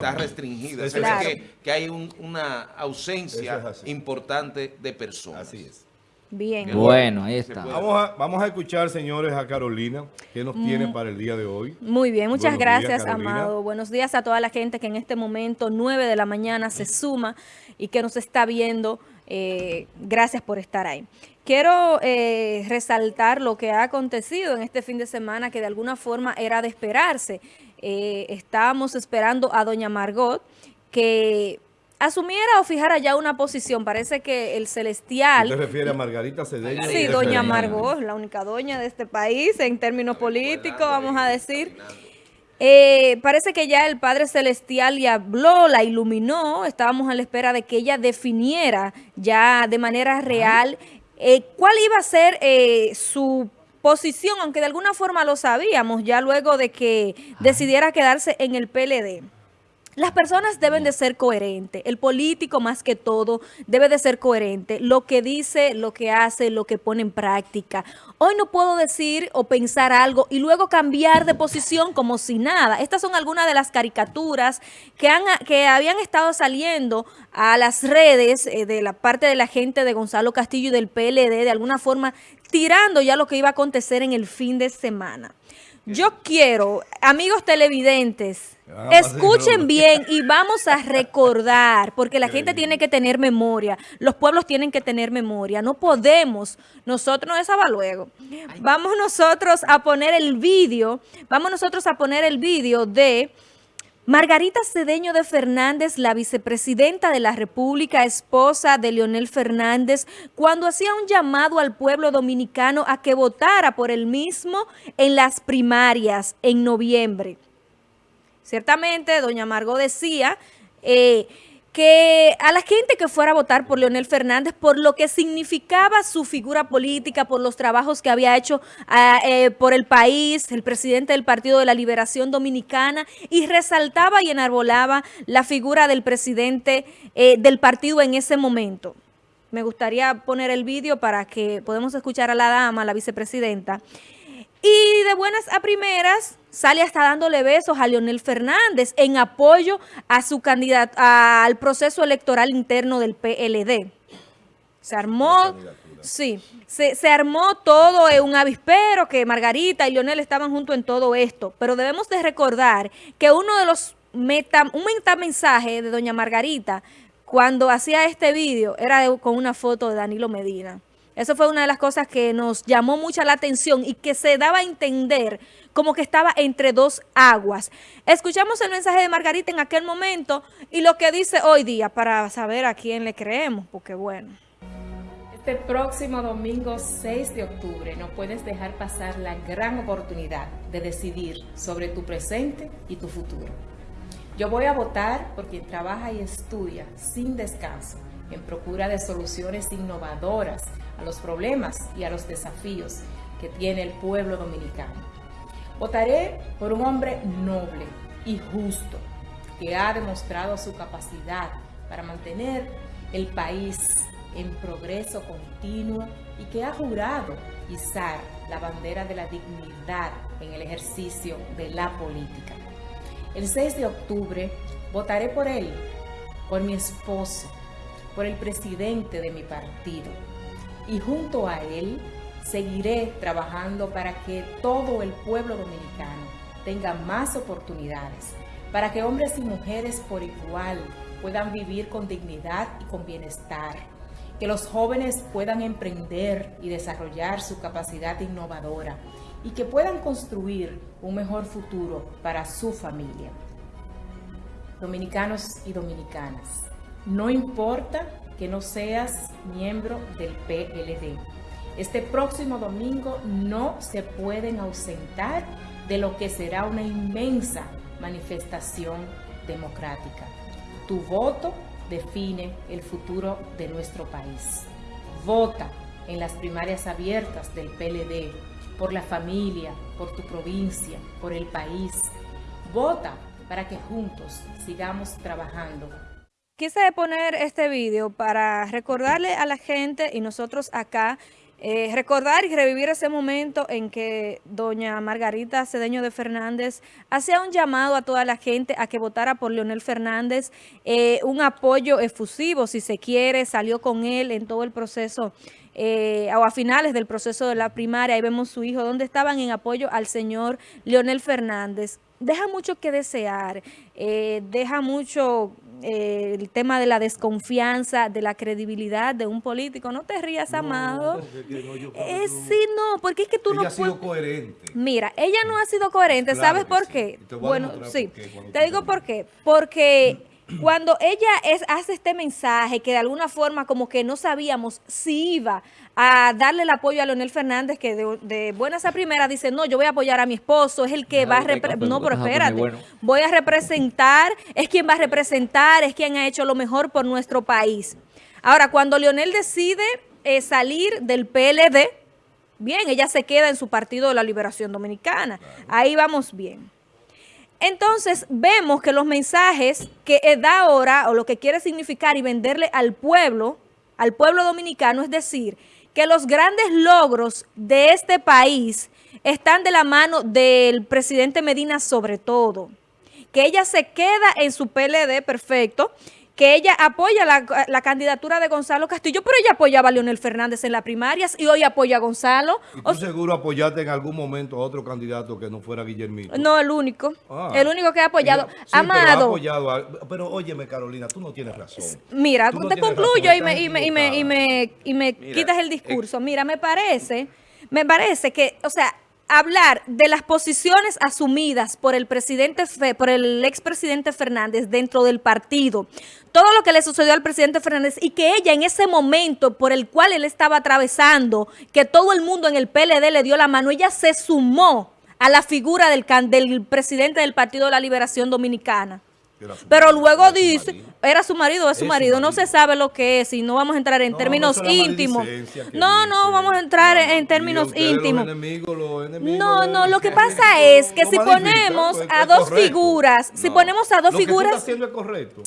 está restringida. Es Claro. que, que hay un- una ausencia es importante de personas. Así es. Bien. Bueno, ahí está. Vamos a, vamos a escuchar, señores, a Carolina, que nos tiene para el día de hoy. Muy bien, muchas Buenos gracias. Amado. Buenos días a toda la gente que en este momento, 9 de la mañana, se suma y que nos está viendo. Eh, gracias por estar ahí. Quiero eh, resaltar lo que ha acontecido en este fin de semana, que de alguna forma era de esperarse. Eh, estábamos esperando a doña Margot que asumiera o fijara ya una posición. Parece que el celestial... ¿Te refieres a Margarita Cedeño? Sí, doña? Margot, la única doña de este país en términos políticos, vamos a decir. Eh, parece que ya el Padre Celestial le habló, la iluminó, estábamos a la espera de que ella definiera ya de manera real eh, cuál iba a ser eh, su posición, aunque de alguna forma lo sabíamos ya luego de que decidiera quedarse en el PLD. Las personas deben de ser coherentes. El político, más que todo, debe de ser coherente. Lo que dice, lo que hace, lo que pone en práctica. Hoy no puedo decir o pensar algo y luego cambiar de posición como si nada. Estas son algunas de las caricaturas que, han, que habían estado saliendo a las redes eh, de la parte de la gente de Gonzalo Castillo y del PLD, de alguna forma tirando ya lo que iba a acontecer en el fin de semana. Yo quiero, amigos televidentes, Ah, escuchen bien y vamos a recordar, porque la gente tiene que tener memoria, los pueblos tienen que tener memoria, no podemos, nosotros, no esa va luego, vamos nosotros a poner el vídeo, vamos nosotros a poner el vídeo de Margarita Cedeño de Fernández, la vicepresidenta de la República, esposa de Leonel Fernández, cuando hacía un llamado al pueblo dominicano a que votara por el mismo en las primarias en noviembre. Ciertamente, doña Margot decía eh, que a la gente que fuera a votar por Leonel Fernández por lo que significaba su figura política, por los trabajos que había hecho ah, eh, por el país, el presidente del Partido de la Liberación Dominicana, y resaltaba y enarbolaba la figura del presidente eh, del partido en ese momento. Me gustaría poner el vídeo para que podamos escuchar a la dama, la vicepresidenta. Y de buenas a primeras sale hasta dándole besos a Leonel Fernández en apoyo a su candidato al proceso electoral interno del PLD. Se armó, sí, se, se armó todo en un avispero que Margarita y Leonel estaban juntos en todo esto. Pero debemos de recordar que uno de los meta, un metamensaje de doña Margarita cuando hacía este vídeo era de- con una foto de Danilo Medina. Eso fue una de las cosas que nos llamó mucha la atención y que se daba a entender como que estaba entre dos aguas. Escuchamos el mensaje de Margarita en aquel momento y lo que dice hoy día para saber a quién le creemos, porque bueno. Este próximo domingo 6 de octubre no puedes dejar pasar la gran oportunidad de decidir sobre tu presente y tu futuro. Yo voy a votar por quien trabaja y estudia sin descanso en procura de soluciones innovadoras a los problemas y a los desafíos que tiene el pueblo dominicano. Votaré por un hombre noble y justo que ha demostrado su capacidad para mantener el país en progreso continuo y que ha jurado izar la bandera de la dignidad en el ejercicio de la política. El 6 de octubre votaré por él, por mi esposo, por el presidente de mi partido y junto a él seguiré trabajando para que todo el pueblo dominicano tenga más oportunidades, para que hombres y mujeres por igual puedan vivir con dignidad y con bienestar, que los jóvenes puedan emprender y desarrollar su capacidad innovadora y que puedan construir un mejor futuro para su familia. Dominicanos y dominicanas, no importa que no seas miembro del PLD. Este próximo domingo no se pueden ausentar de lo que será una inmensa manifestación democrática. Tu voto define el futuro de nuestro país. Vota en las primarias abiertas del PLD, por la familia, por tu provincia, por el país. Vota para que juntos sigamos trabajando Quise poner este vídeo para recordarle a la gente y nosotros acá Eh, recordar y revivir ese momento en que doña Margarita Cedeño de Fernández hacía un llamado a toda la gente a que votara por Leonel Fernández, eh, un apoyo efusivo, si se quiere, salió con él en todo el proceso, eh, o a finales del proceso de la primaria, ahí vemos su hijo, donde estaban en apoyo al señor Leonel Fernández. Deja mucho que desear, eh, deja mucho eh, el tema de la desconfianza, de la credibilidad de un político. No te rías, amado. Eh, sí, no, porque es que tú Ella no ha sido coherente. Mira, ella no ha sido coherente, Claro ¿sabes por sí. qué? Bueno, sí, te digo por qué. Porque cuando ella es, hace este mensaje que de alguna forma como que no sabíamos si iba a darle el apoyo a Leonel Fernández, que de, de buenas a primeras dice, no, yo voy a apoyar a mi esposo, es el que va a... repre- No, pero espérate, voy a representar, es quien va a representar, es quien ha hecho lo mejor por nuestro país. Ahora, cuando Leonel decide eh, salir del PLD, bien, ella se queda en su partido de la Liberación Dominicana. Ahí vamos bien. Entonces, vemos que los mensajes que da ahora, o lo que quiere significar y venderle al pueblo, al pueblo dominicano, es decir, que los grandes logros de este país están de la mano del presidente Medina sobre todo. Que ella se queda en su PLD, perfecto, que ella apoya la, la candidatura de Gonzalo Castillo, pero ella apoyaba a Leonel Fernández en las primarias y hoy apoya a Gonzalo. ¿Y O tú seguro apoyaste en algún momento a otro candidato que no fuera Guillermito? No, el único. Ah. El único que ha apoyado. Sí, pero ha Amado. apoyado a- pero óyeme, Carolina, tú no tienes razón. Mira, Tú no te concluyo razón, y me, y me, y me, y me, y me Mira, quitas el eh, discurso. Mira, me parece, me parece que, o sea, hablar de las posiciones asumidas por el presidente, por el expresidente Fernández dentro del partido, todo lo que le sucedió al presidente Fernández y que ella en ese momento por el cual él estaba atravesando, que todo el mundo en el PLD le dio la mano, ella se sumó a la figura del, del presidente del Partido de la Liberación Dominicana. Pero luego dice, era su marido, es su marido, no se sabe lo que es y no vamos a entrar en No, términos íntimos. No, no, vamos a entrar No, en, términos íntimos. No, no, lo que pasa es que si ponemos a dos figuras, si ponemos a dos figuras,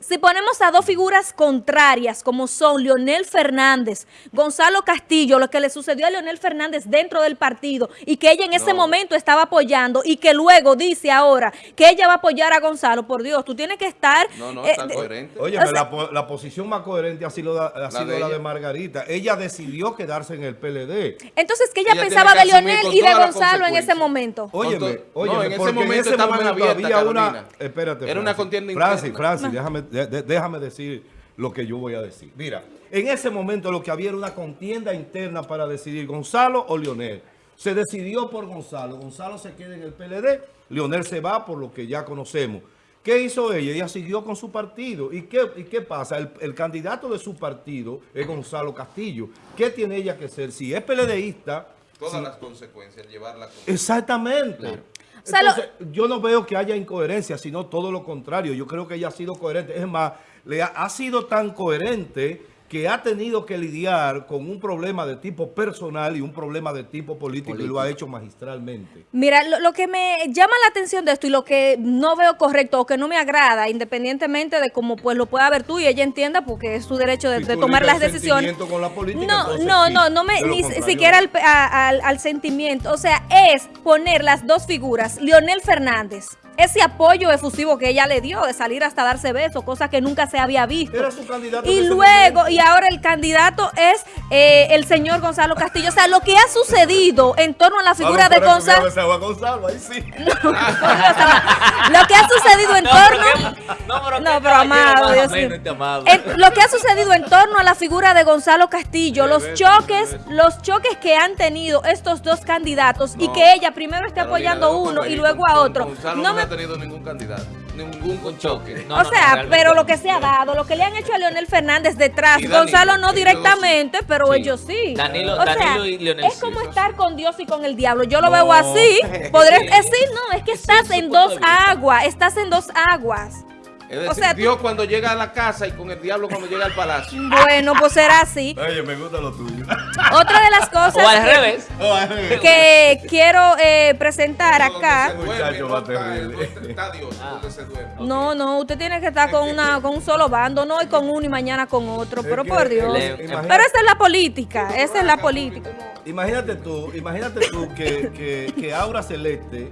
si ponemos a dos figuras contrarias como son Leonel Fernández, Gonzalo Castillo, lo que le sucedió a Leonel Fernández dentro del partido y que ella en ese momento estaba apoyando y que luego dice ahora que ella va a apoyar a Gonzalo, por Dios, tú tienes que estar... No, no, eh, está de- coherente. Oye, O sea- la, po- la posición más coherente ha sido, la, ha sido de la de ella. Margarita. Ella decidió quedarse en el PLD. Entonces, que ella, Ella pensaba de Leonel y de Gonzalo en ese momento. Óyeme, óyeme, no, en ese porque momento estaban abiertas, había una... Espérate, Era una contienda Francis, interna. Francis, déjame, de- déjame decir lo que yo voy a decir. Mira, en ese momento lo que había era una contienda interna para decidir Gonzalo o Leonel. Se decidió por Gonzalo. Gonzalo se queda en el PLD, Leonel se va por lo que ya conocemos. ¿Qué hizo ella? Ella siguió con su partido. ¿Y qué, y qué pasa? El, el candidato de su partido es Gonzalo Castillo. ¿Qué tiene ella que ser? Si es PLDista, Todas las consecuencias, llevarla con... Exactamente. O sea, lo- Entonces, yo no veo que haya incoherencia, sino todo lo contrario. Yo creo que ella ha sido coherente. Es más, le ha, ha sido tan coherente que ha tenido que lidiar con un problema de tipo personal y un problema de tipo político, y lo ha hecho magistralmente. Mira, lo, lo que me llama la atención de esto y lo que no veo correcto o que no me agrada, independientemente de cómo pues lo pueda ver tú y ella entienda, porque es su derecho de, Si de tú tomar las decisiones. sentimiento con la política, no, entonces no, sí. no, no me ni siquiera al, a- al- al sentimiento. O sea, es poner las dos figuras, Leonel Fernández, ese apoyo efusivo que ella le dio de salir hasta darse besos, cosa que nunca se había visto. Era su candidato Y luego, y ahora el candidato es eh, el señor Gonzalo Castillo. O sea, lo que ha sucedido en torno a la figura de Gonzalo. Gonzalo, ahí sí. Lo que ha sucedido en torno. No, pero amado, Dios. En- lo que ha sucedido en torno a la figura de Gonzalo Castillo, los choques, los choques que han tenido estos dos candidatos y que ella primero esté apoyando a uno y luego con- a con otro. Gonzalo No no, me- ha tenido ningún candidato, ningún choque. o sea, pero lo que se ha dado, lo que le han hecho a Leonel Fernández detrás, Danilo, Gonzalo no directamente, pero Sí. ellos sí. Danilo- o sea, Danilo y Leonel es como estar con Dios y con el diablo. Yo lo No. veo así. Podré Sí. decir, no, es que estás Sí, en dos aguas, estás en dos aguas. Es decir, O sea, tú- Dios cuando llega a la casa y con el diablo cuando llega al palacio. bueno, pues será así. Oye, me gusta lo tuyo. Otra de las cosas O al que- revés. que quiero eh, presentar acá. No está- terrible. no está Dios, donde se duerme. No, no, usted tiene que estar con una con un solo bando, no y con uno y mañana con otro, pero por Dios. Pero esa es la política, esa es la política. Imagínate tú, imagínate tú que, que, que Aura Celeste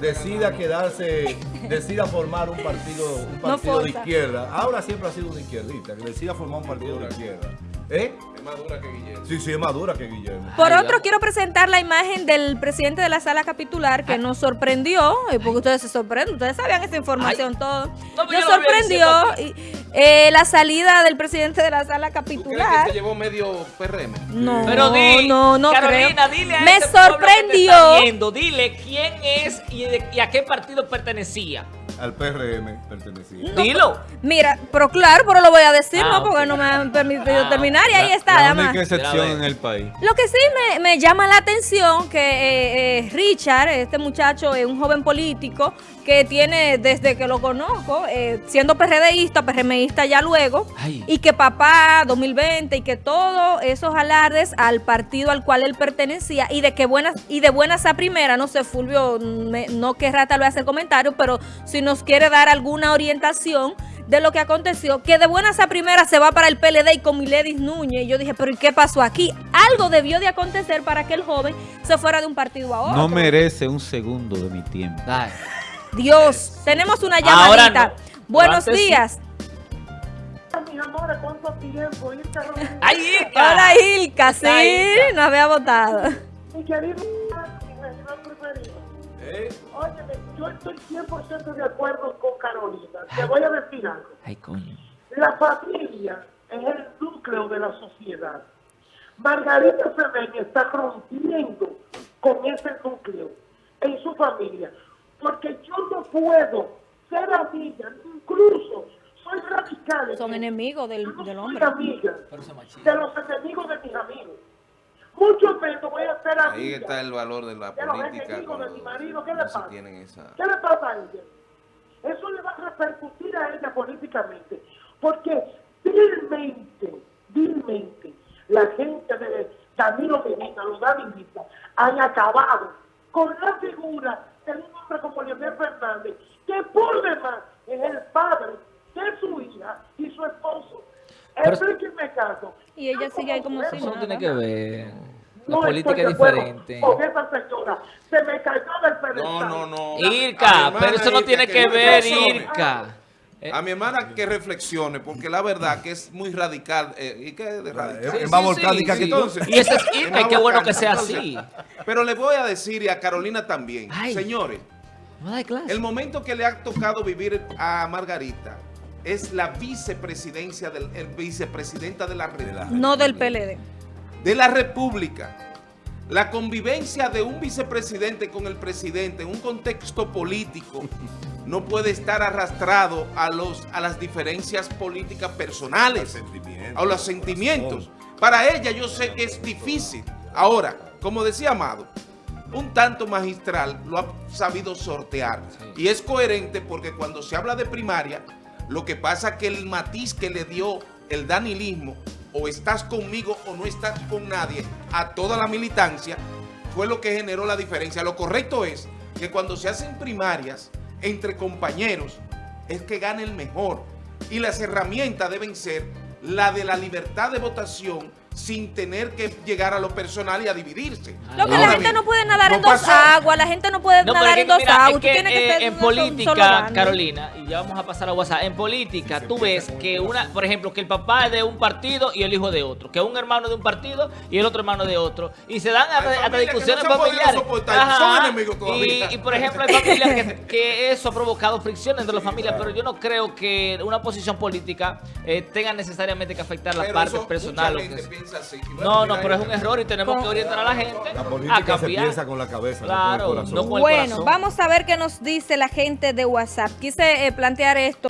decida quedarse, decida formar un partido, un No partido de izquierda. Aura siempre ha sido una izquierdita, que decida formar un partido de izquierda. ¿Eh? Es más dura que Guillermo. Sí, sí, es más dura que Guillermo. Por Ay, otro, quiero presentar la imagen del presidente de la sala capitular que nos sorprendió, eh, porque ustedes se sorprenden, ustedes sabían esa información todo. No, pero Nos sorprendió y, eh, la salida del presidente de la sala ¿Tú crees que capitular. se llevó medio PRM? No, Pero di, no, no Carolina, creo. dile a Me ese pueblo que te sorprendió. está viendo, dile quién es y, de- y a qué partido pertenecía. Al PRM pertenecía. Dilo. Mira, pero claro, pero lo voy a decir, Ah, ¿no? Porque no me han permitido Ah, terminar y ahí está, La además. única excepción en el país. Lo que sí me, me llama la atención que eh, eh, Richard, este muchacho, es un joven político que tiene desde que lo conozco, eh, siendo PRDista, PRMista ya luego, Ay. y que papá 2020 y que todos esos alardes al partido al cual él pertenecía y de que buenas y de buenas a primera, no sé, Fulvio me- no querrá tal vez hacer comentario, pero si nos quiere dar alguna orientación de lo que aconteció, que de buenas a primeras se va para el PLD y con Miledis Núñez. Y yo dije, pero ¿y qué pasó aquí? Algo debió de acontecer para que el joven se fuera de un partido a otro. No merece un segundo de mi tiempo. Ay. Dios, tenemos una Ahora llamadita. no. Buenos sí. días. ¡Ay, Irka! Hola Ilka, sí, Ilka. nos había votado. Mi querido preferido. Óyeme, yo estoy 100% de acuerdo con Carolina. Te voy a decir algo. Ay, coño. La familia es el núcleo de la sociedad. Margarita Cedeño está rompiendo con ese núcleo en su familia. Porque yo no puedo ser amiga, incluso soy radical. Son enemigos del, no del soy hombre. amiga Pero se machista. de los enemigos de mis amigos. Mucho menos voy a ser amiga. Ahí está el valor de la de los política. enemigos de mi marido. ¿Qué le no pasa? tienen esa... ¿Qué le pasa a ella? Eso le va a repercutir a ella políticamente. Porque vilmente, vilmente, la gente de Danilo Medina, los Davidistas, han acabado con la figura de un hombre como Leonel Fernández, que por demás es el padre de su hija y su esposo. Explíquenme caso. Y ella sigue ahí como si Eso no tiene que ver. La no política es diferente. Con esa señora. Se me cayó del pedestal. No, no, no. Irka, pero eso no tiene que que ver. Irka. Eh, A mi hermana que reflexione, porque la verdad que es muy radical. eh, ¿Y qué es de radical? Es Sí, más sí, que todo. Y eso es y qué bueno que sea Entonces, así. Pero le voy a decir y a Carolina también, Ay. señores, el momento que le ha tocado vivir a Margarita es la vicepresidencia del el vicepresidenta de la República. No del PLD. de la República. La convivencia de un vicepresidente con el presidente en un contexto político no puede estar arrastrado a, los, a las diferencias políticas personales a los sentimientos. Para ella yo sé que es difícil. Ahora, como decía Amado, un tanto magistral lo ha sabido sortear. Y es coherente porque cuando se habla de primaria, lo que pasa que el matiz que le dio el danilismo, o estás conmigo o no estás con nadie, a toda la militancia, fue lo que generó la diferencia. Lo correcto es que cuando se hacen primarias entre compañeros, es que gane el mejor. Y las herramientas deben ser la de la libertad de votación sin tener que llegar a lo personal y a dividirse. Lo que la gente bien, no puede nadar no en dos aguas, la gente no puede No, nadar es en dos mira, es aguas. que, Tú tienes que eh, en política. Carolina, y ya vamos a pasar a WhatsApp, en política tú ves que una, por ejemplo, que el papá es de un partido y el hijo de otro, que un hermano de un partido y el otro hermano de otro, y se dan hasta, hasta discusiones no familiares. soportar, son enemigos todavía. Y, y, por ejemplo, hay familias que, que eso ha provocado fricciones entre las familias, pero yo no creo que una posición política eh, tenga necesariamente que afectar las Pero partes eso, personales. Piensa así. Bueno, No, no, pero es un error y tenemos que orientar a la gente La a política se cambiar. piensa con la cabeza, Claro, no con el corazón. no con el Bueno, corazón. vamos a ver qué nos dice la gente de WhatsApp. Quise eh, plantear esto